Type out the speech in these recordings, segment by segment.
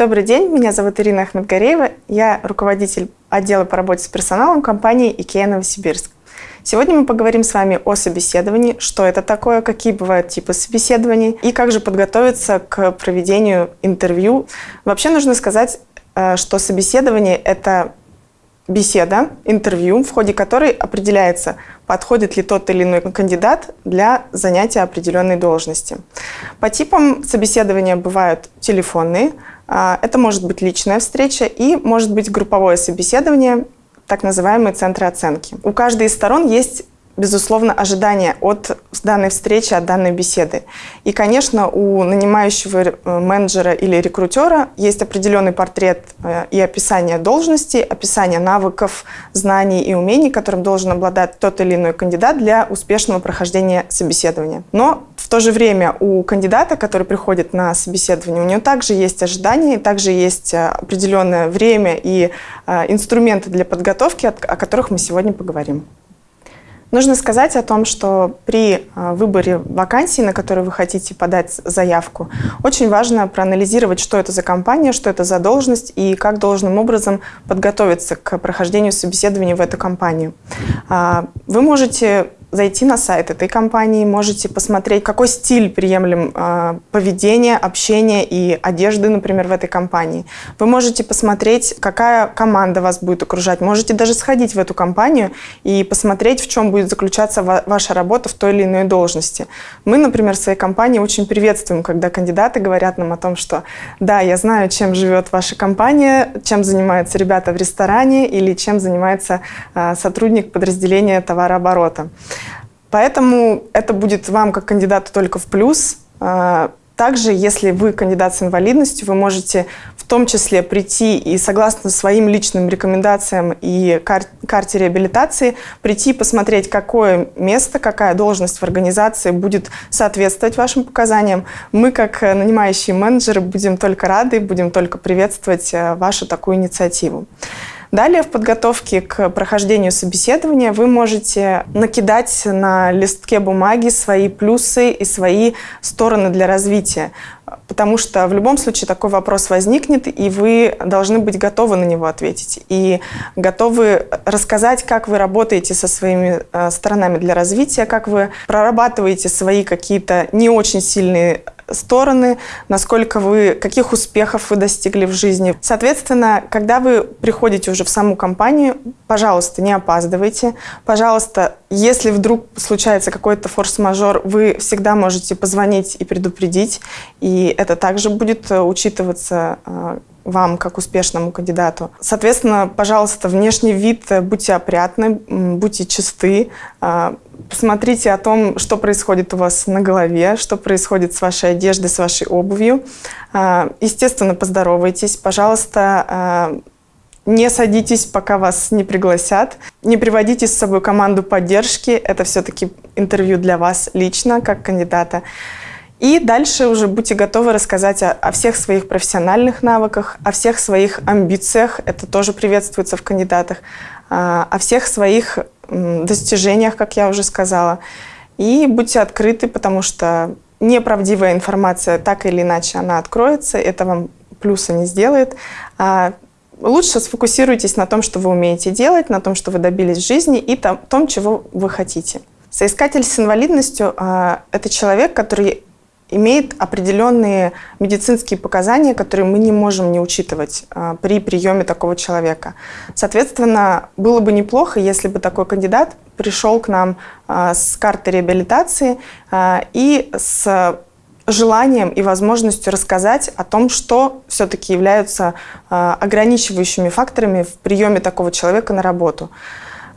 Добрый день, меня зовут Ирина Ахмедгареева, я руководитель отдела по работе с персоналом компании IKEA Новосибирск. Сегодня мы поговорим с вами о собеседовании, что это такое, какие бывают типы собеседований и как же подготовиться к проведению интервью. Вообще нужно сказать, э, что собеседование – это беседа, интервью, в ходе которой определяется, подходит ли тот или иной кандидат для занятия определенной должности. По типам собеседования бывают телефонные, это может быть личная встреча и может быть групповое собеседование, так называемые центры оценки. У каждой из сторон есть безусловно, ожидания от данной встречи, от данной беседы. И, конечно, у нанимающего э, менеджера или рекрутера есть определенный портрет э, и описание должности, описание навыков, знаний и умений, которым должен обладать тот или иной кандидат для успешного прохождения собеседования. Но в то же время у кандидата, который приходит на собеседование, у него также есть ожидания, также есть э, определенное время и инструменты для подготовки, о которых мы сегодня поговорим. Нужно сказать о том, что при а, выборе вакансии, на которую вы хотите подать заявку, очень важно проанализировать, что это за компания, что это за должность и как должным образом подготовиться к прохождению собеседования в эту компанию. А, вы можете зайти на сайт этой компании, можете посмотреть, какой стиль приемлем э, поведения, общения и одежды, например, в этой компании. Вы можете посмотреть, какая команда вас будет окружать. Можете даже сходить в эту компанию и посмотреть, в чем будет заключаться ва ваша работа в той или иной должности. Мы, например, в своей компании очень приветствуем, когда кандидаты говорят нам о том, что да, я знаю, чем живет ваша компания, чем занимаются ребята в ресторане или чем занимается э, сотрудник подразделения товарооборота. Поэтому это будет вам как кандидату только в плюс. А, также, если вы кандидат с инвалидностью, вы можете в том числе прийти и согласно своим личным рекомендациям и кар карте реабилитации прийти посмотреть, какое место, какая должность в организации будет соответствовать вашим показаниям. Мы, как нанимающие менеджеры, будем только рады, будем только приветствовать э, вашу такую инициативу. Далее в подготовке к прохождению собеседования вы можете накидать на листке бумаги свои плюсы и свои стороны для развития. Потому что в любом случае такой вопрос возникнет, и вы должны быть готовы на него ответить. И готовы рассказать, как вы работаете со своими э, сторонами для развития, как вы прорабатываете свои какие-то не очень сильные стороны, насколько вы, каких успехов вы достигли в жизни. Соответственно, когда вы приходите уже в саму компанию, пожалуйста, не опаздывайте. Пожалуйста, если вдруг случается какой-то форс-мажор, вы всегда можете позвонить и предупредить, и это также будет э, учитываться э, вам, как успешному кандидату. Соответственно, пожалуйста, внешний вид, э, будьте опрятны, будьте чисты, посмотрите о том, что происходит у вас на голове, что происходит с вашей одеждой, с вашей обувью. Естественно, поздоровайтесь, пожалуйста, не садитесь, пока вас не пригласят. Не приводите с собой команду поддержки. Это все-таки интервью для вас лично, как кандидата. И дальше уже будьте готовы рассказать о, о всех своих профессиональных навыках, о всех своих амбициях, это тоже приветствуется в кандидатах, а, о всех своих достижениях, как я уже сказала. И будьте открыты, потому что неправдивая информация так или иначе она откроется, это вам плюса не сделает. А лучше сфокусируйтесь на том, что вы умеете делать, на том, что вы добились в жизни и том, чего вы хотите. Соискатель с инвалидностью а, – это человек, который имеет определенные медицинские показания, которые мы не можем не учитывать а, при приеме такого человека. Соответственно, было бы неплохо, если бы такой кандидат пришел к нам а, с картой реабилитации и с желанием и возможностью рассказать о том, что все-таки являются ограничивающими факторами в приеме такого человека на работу.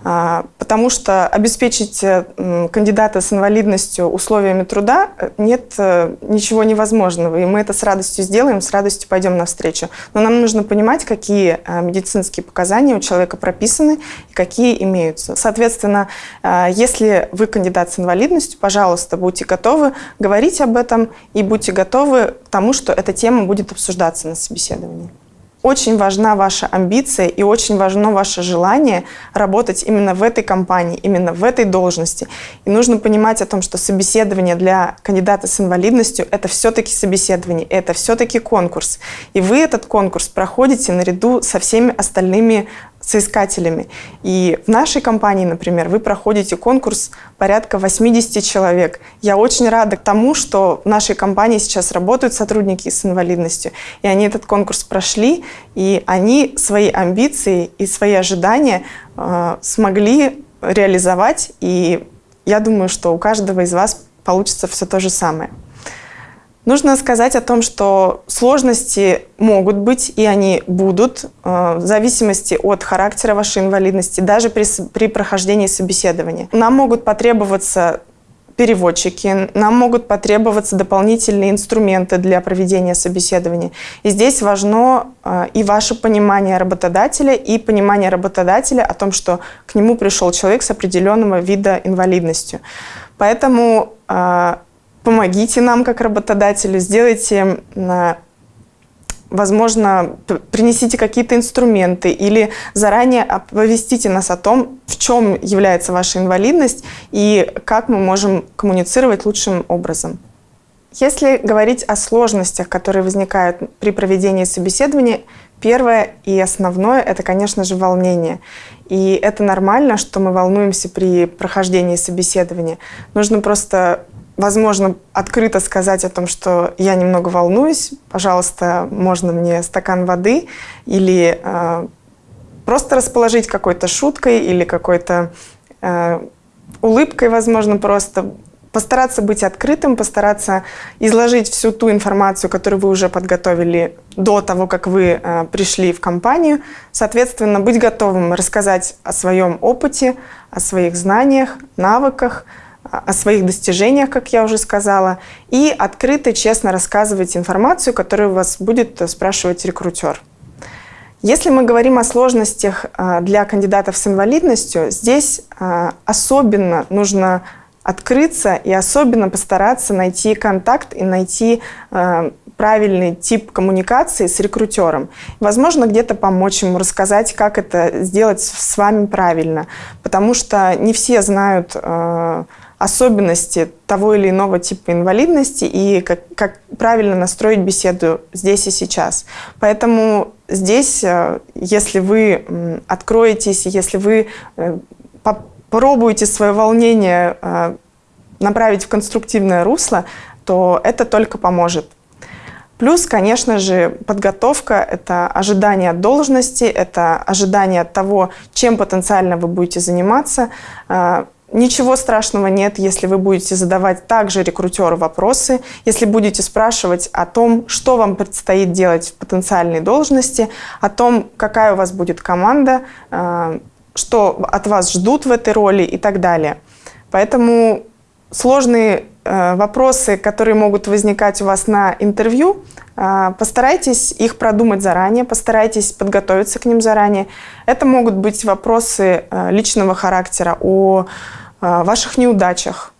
А, потому что обеспечить э, кандидата с инвалидностью условиями труда э, нет э, ничего невозможного. И мы это с радостью сделаем, с радостью пойдем навстречу. Но нам нужно понимать, какие медицинские показания у человека прописаны и какие имеются. Соответственно, если вы кандидат с инвалидностью, пожалуйста, будьте готовы говорить об этом и будьте готовы к тому, что эта тема будет обсуждаться на собеседовании. Очень важна ваша амбиция и очень важно ваше желание работать именно в этой компании, именно в этой должности. И нужно понимать о том, что собеседование для кандидата с инвалидностью – это все-таки собеседование, это все-таки конкурс. И вы этот конкурс проходите наряду со всеми остальными соискателями. И в нашей компании, например, вы проходите конкурс порядка 80 человек. Я очень рада тому, что в нашей компании сейчас работают сотрудники с инвалидностью, и они этот конкурс прошли, и они свои амбиции и свои ожидания э, смогли реализовать, и я думаю, что у каждого из вас получится все то же самое. Нужно сказать о том, что сложности могут быть, и они будут, э, в зависимости от характера вашей инвалидности, даже при, при прохождении собеседования. Нам могут потребоваться переводчики, нам могут потребоваться дополнительные инструменты для проведения собеседования. И здесь важно э, и ваше понимание работодателя, и понимание работодателя о том, что к нему пришел человек с определенного вида инвалидностью. Поэтому э, помогите нам как работодателю, сделайте, возможно, принесите какие-то инструменты или заранее оповестите нас о том, в чем является ваша инвалидность и как мы можем коммуницировать лучшим образом. Если говорить о сложностях, которые возникают при проведении собеседования, первое и основное – это, конечно же, волнение. И это нормально, что мы волнуемся при прохождении собеседования. Нужно просто возможно, открыто сказать о том, что я немного волнуюсь, пожалуйста, можно мне стакан воды, или э, просто расположить какой-то шуткой или какой-то э, улыбкой, возможно, просто постараться быть открытым, постараться изложить всю ту информацию, которую вы уже подготовили до того, как вы э, пришли в компанию. Соответственно, быть готовым рассказать о своем опыте, о своих знаниях, навыках, о своих достижениях, как я уже сказала, и открыто, честно рассказывать информацию, которую вас будет спрашивать рекрутер. Если мы говорим о сложностях а, для кандидатов с инвалидностью, здесь а, особенно нужно открыться и особенно постараться найти контакт и найти правильный тип коммуникации с рекрутером. Возможно, где-то помочь ему рассказать, как это сделать с вами правильно, потому что не все знают особенности того или иного типа инвалидности и как, как правильно настроить беседу здесь и сейчас. Поэтому здесь, э, если вы откроетесь, если вы э, попробуете свое волнение э, направить в конструктивное русло, то это только поможет. Плюс, конечно же, подготовка – это ожидание должности, это ожидание того, чем потенциально вы будете заниматься, Ничего страшного нет, если вы будете задавать также рекрутеру вопросы, если будете спрашивать о том, что вам предстоит делать в потенциальной должности, о том, какая у вас будет команда, э, что от вас ждут в этой роли и так далее. Поэтому сложные э, вопросы, которые могут возникать у вас на интервью, э, постарайтесь их продумать заранее, постарайтесь подготовиться к ним заранее. Это могут быть вопросы личного характера о ваших неудачах.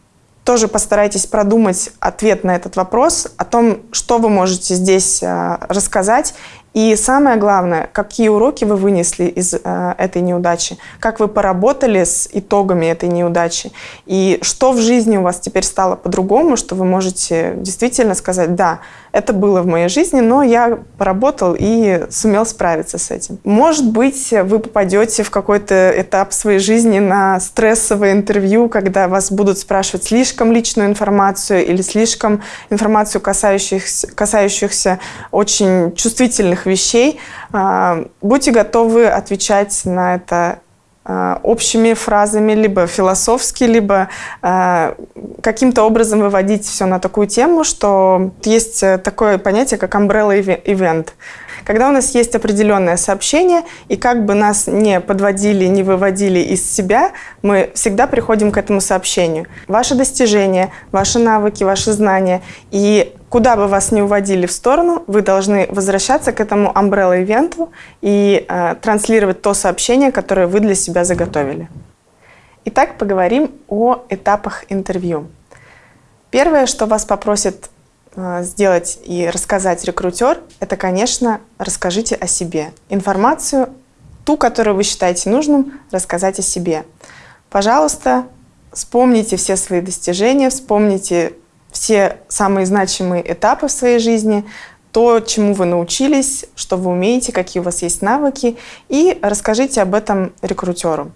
Тоже постарайтесь продумать ответ на этот вопрос, о том, что вы можете здесь а, рассказать и самое главное, какие уроки вы вынесли из э, этой неудачи, как вы поработали с итогами этой неудачи, и что в жизни у вас теперь стало по-другому, что вы можете действительно сказать, да, это было в моей жизни, но я поработал и сумел справиться с этим. Может быть, вы попадете в какой-то этап своей жизни на стрессовое интервью, когда вас будут спрашивать слишком личную информацию или слишком информацию, касающихся, касающихся очень чувствительных важных вещей. А, будьте готовы отвечать на это а, общими фразами, либо философски, либо а, каким-то образом выводить все на такую тему, что есть такое понятие, как umbrella event. Когда у нас есть определенное сообщение, и как бы нас не подводили, не выводили из себя, мы всегда приходим к этому сообщению. Ваши достижения, ваши навыки, ваши знания. И куда бы вас ни уводили в сторону, вы должны возвращаться к этому umbrella-ивенту и э, транслировать то сообщение, которое вы для себя заготовили. Итак, поговорим о этапах интервью. Первое, что вас попросит э, сделать и рассказать рекрутер, это, конечно, расскажите о себе. Информацию, ту, которую вы считаете нужным, рассказать о себе. Пожалуйста, вспомните все свои достижения, вспомните все самые значимые этапы в своей жизни, то, чему вы научились, что вы умеете, какие у вас есть навыки, и расскажите об этом рекрутеру.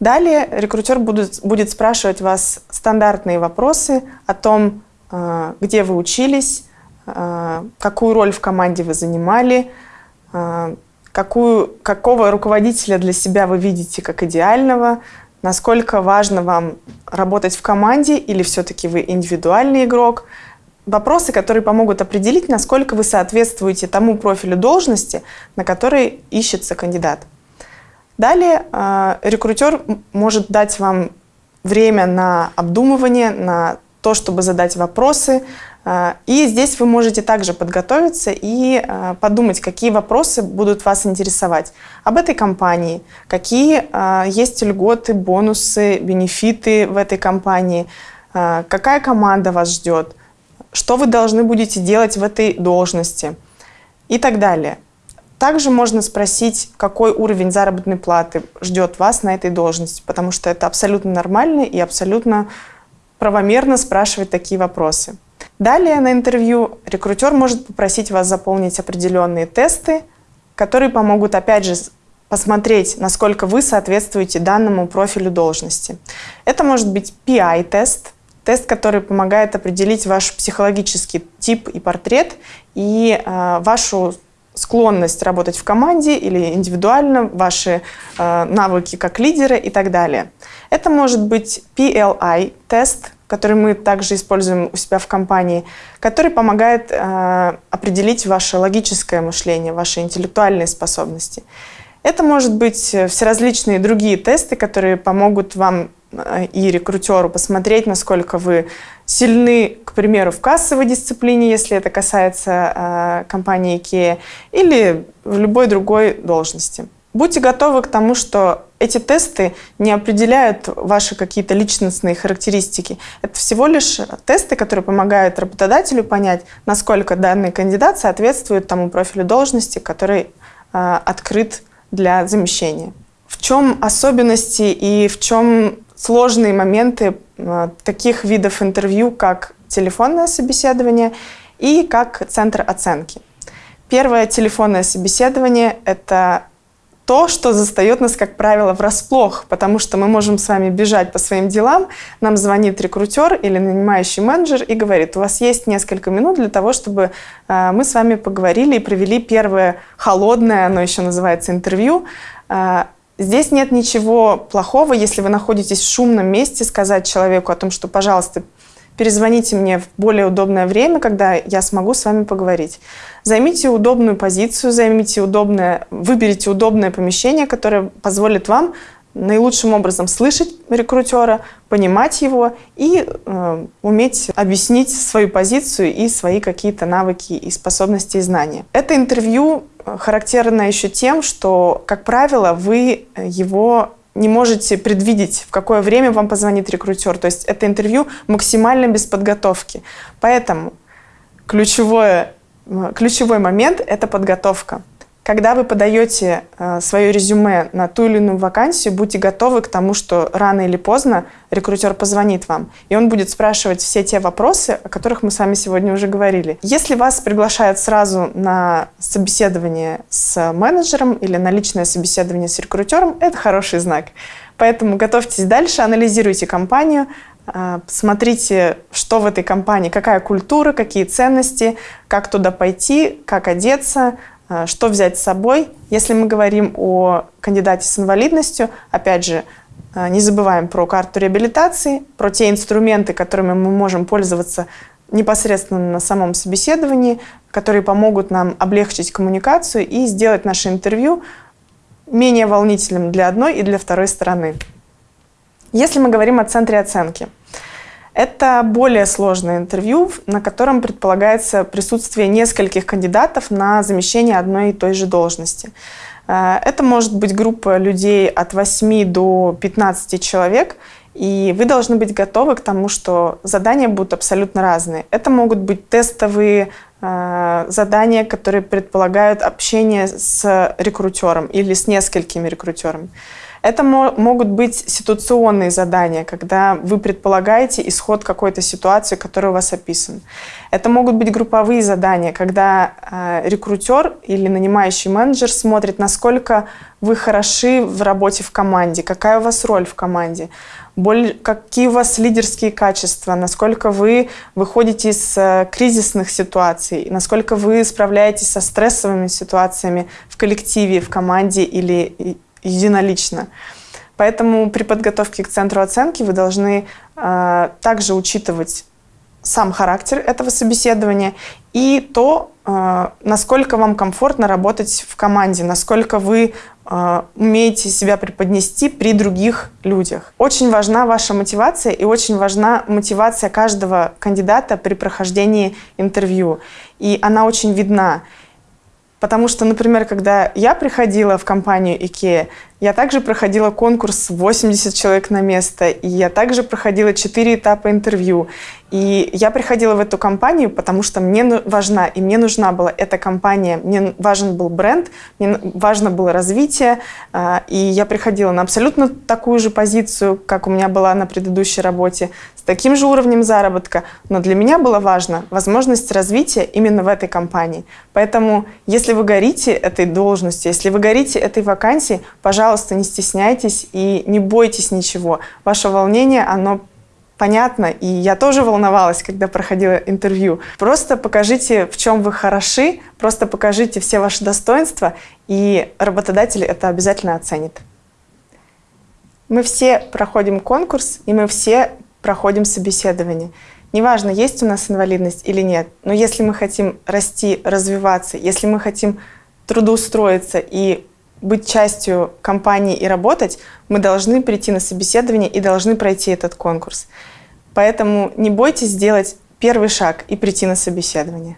Далее рекрутер будет, будет спрашивать вас стандартные вопросы о том, э, где вы учились, э, какую роль в команде вы занимали, э, какую, какого руководителя для себя вы видите как идеального, насколько важно вам работать в команде или все-таки вы индивидуальный игрок. Вопросы, которые помогут определить, насколько вы соответствуете тому профилю должности, на который ищется кандидат. Далее э, рекрутер может дать вам время на обдумывание, на то, чтобы задать вопросы, а, и здесь вы можете также подготовиться и а, подумать, какие вопросы будут вас интересовать об этой компании, какие а, есть льготы, бонусы, бенефиты в этой компании, какая команда вас ждет, что вы должны будете делать в этой должности и так далее. Также можно спросить, какой уровень заработной платы ждет вас на этой должности, потому что это абсолютно нормально и абсолютно правомерно спрашивать такие вопросы. Далее на интервью рекрутер может попросить вас заполнить определенные тесты, которые помогут, опять же, посмотреть, насколько вы соответствуете данному профилю должности. Это может быть PI-тест, тест, который помогает определить ваш психологический тип и портрет и э, вашу склонность работать в команде или индивидуально, ваши э, навыки как лидера и так далее. Это может быть PLI-тест, который мы также используем у себя в компании, который помогает э, определить ваше логическое мышление, ваши интеллектуальные способности. Это может быть всеразличные другие тесты, которые помогут вам э, и рекрутеру посмотреть, насколько вы сильны, к примеру, в кассовой дисциплине, если это касается э, компании IKEA, или в любой другой должности. Будьте готовы к тому, что эти тесты не определяют ваши какие-то личностные характеристики. Это всего лишь тесты, которые помогают работодателю понять, насколько данный кандидат соответствует тому профилю должности, который э, открыт для замещения. В чем особенности и в чем сложные моменты э, таких видов интервью, как телефонное собеседование и как центр оценки? Первое телефонное собеседование – это то, что застает нас, как правило, врасплох, потому что мы можем с вами бежать по своим делам, нам звонит рекрутер или нанимающий менеджер и говорит, у вас есть несколько минут для того, чтобы э, мы с вами поговорили и провели первое холодное, оно еще называется интервью. Здесь нет ничего плохого, если вы находитесь в шумном месте, сказать человеку о том, что, пожалуйста, перезвоните мне в более удобное время, когда я смогу с вами поговорить. Займите удобную позицию, займите удобное, выберите удобное помещение, которое позволит вам наилучшим образом слышать рекрутера, понимать его и э, уметь объяснить свою позицию и свои какие-то навыки и способности и знания. Это интервью характерно еще тем, что, как правило, вы его не можете предвидеть, в какое время вам позвонит рекрутер. То есть это интервью максимально без подготовки. Поэтому ключевое, ключевой момент – это подготовка. Когда вы подаете э, свое резюме на ту или иную вакансию, будьте готовы к тому, что рано или поздно рекрутер позвонит вам, и он будет спрашивать все те вопросы, о которых мы с вами сегодня уже говорили. Если вас приглашают сразу на собеседование с менеджером или на личное собеседование с рекрутером, это хороший знак. Поэтому готовьтесь дальше, анализируйте компанию, э, Смотрите, что в этой компании, какая культура, какие ценности, как туда пойти, как одеться, что взять с собой? Если мы говорим о кандидате с инвалидностью, опять же, а, не забываем про карту реабилитации, про те инструменты, которыми мы можем пользоваться непосредственно на самом собеседовании, которые помогут нам облегчить коммуникацию и сделать наше интервью менее волнительным для одной и для второй стороны. Если мы говорим о центре оценки – это более сложное интервью, на котором предполагается присутствие нескольких кандидатов на замещение одной и той же должности. Э, это может быть группа людей от 8 до 15 человек, И вы должны быть готовы к тому, что задания будут абсолютно разные. Это могут быть тестовые э, задания, которые предполагают общение с рекрутером или с несколькими рекрутерами. Это могут быть ситуационные задания, когда вы предполагаете исход какой-то ситуации, которая у вас описана. Это могут быть групповые задания, когда э, рекрутер или нанимающий менеджер смотрит, насколько вы хороши в работе в команде, какая у вас роль в команде, боль, какие у вас лидерские качества, насколько вы выходите из э, кризисных ситуаций, насколько вы справляетесь со стрессовыми ситуациями в коллективе, в команде или единолично. Поэтому при подготовке к центру оценки вы должны э, также учитывать сам характер этого собеседования и то, э, насколько вам комфортно работать в команде, насколько вы э, умеете себя преподнести при других людях. Очень важна ваша мотивация и очень важна мотивация каждого кандидата при прохождении интервью. И она очень видна. Потому что, например, когда я приходила в компанию IKEA, я также проходила конкурс 80 человек на место, и я также проходила 4 этапа интервью. И я приходила в эту компанию, потому что мне важна, и мне нужна была эта компания, мне важен был бренд, мне важно было развитие, а, и я приходила на абсолютно такую же позицию, как у меня была на предыдущей работе, с таким же уровнем заработка, но для меня было важно возможность развития именно в этой компании. Поэтому, если вы горите этой должностью, если вы горите этой вакансией, пожалуйста, не стесняйтесь и не бойтесь ничего. Ваше волнение, оно понятно, и я тоже волновалась, когда проходила интервью. Просто покажите, в чем вы хороши, просто покажите все ваши достоинства, и работодатель это обязательно оценит. Мы все проходим конкурс, и мы все проходим собеседование. Неважно, есть у нас инвалидность или нет, но если мы хотим расти, развиваться, если мы хотим трудоустроиться и быть частью компании и работать, мы должны прийти на собеседование и должны пройти этот конкурс. Поэтому не бойтесь сделать первый шаг и прийти на собеседование.